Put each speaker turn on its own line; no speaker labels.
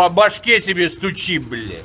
по башке себе стучи, блядь.